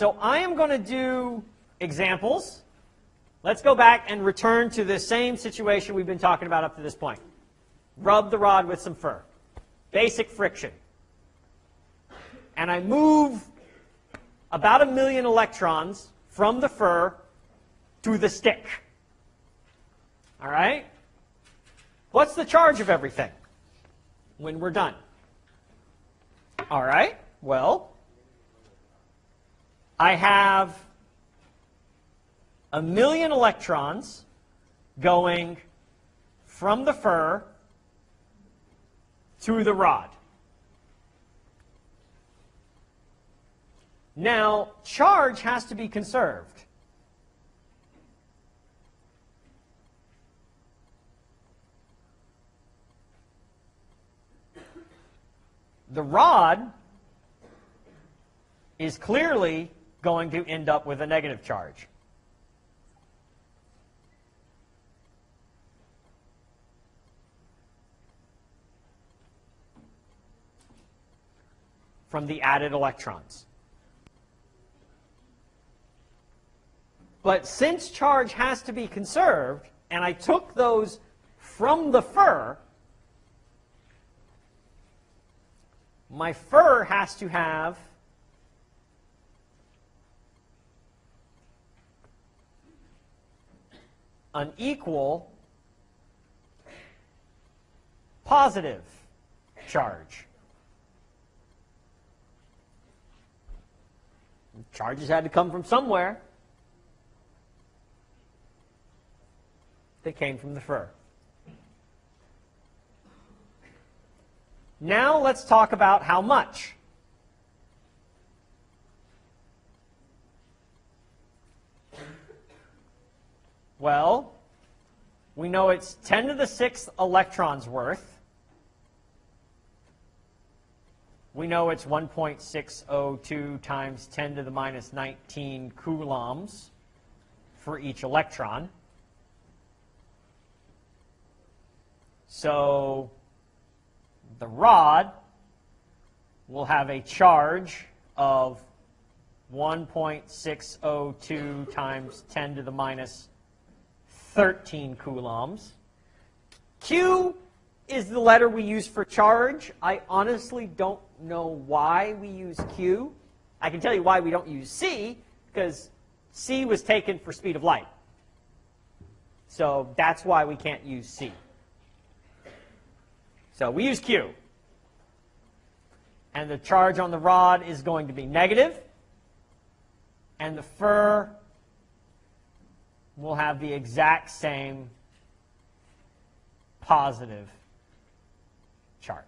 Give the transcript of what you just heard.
So I am going to do examples. Let's go back and return to the same situation we've been talking about up to this point. Rub the rod with some fur. Basic friction. And I move about a million electrons from the fur to the stick. All right? What's the charge of everything when we're done? All right, well, I have a million electrons going from the fur to the rod. Now, charge has to be conserved. The rod is clearly going to end up with a negative charge. from the added electrons. But since charge has to be conserved, and I took those from the fur, my fur has to have an equal positive charge. Charges had to come from somewhere. They came from the fur. Now let's talk about how much. Well, we know it's 10 to the 6th electrons worth. We know it's 1.602 times 10 to the minus 19 coulombs for each electron. So the rod will have a charge of 1.602 times 10 to the minus 13 coulombs. Q is the letter we use for charge. I honestly don't know why we use Q. I can tell you why we don't use C, because C was taken for speed of light. So that's why we can't use C. So we use Q. And the charge on the rod is going to be negative. And the fur will have the exact same positive charge.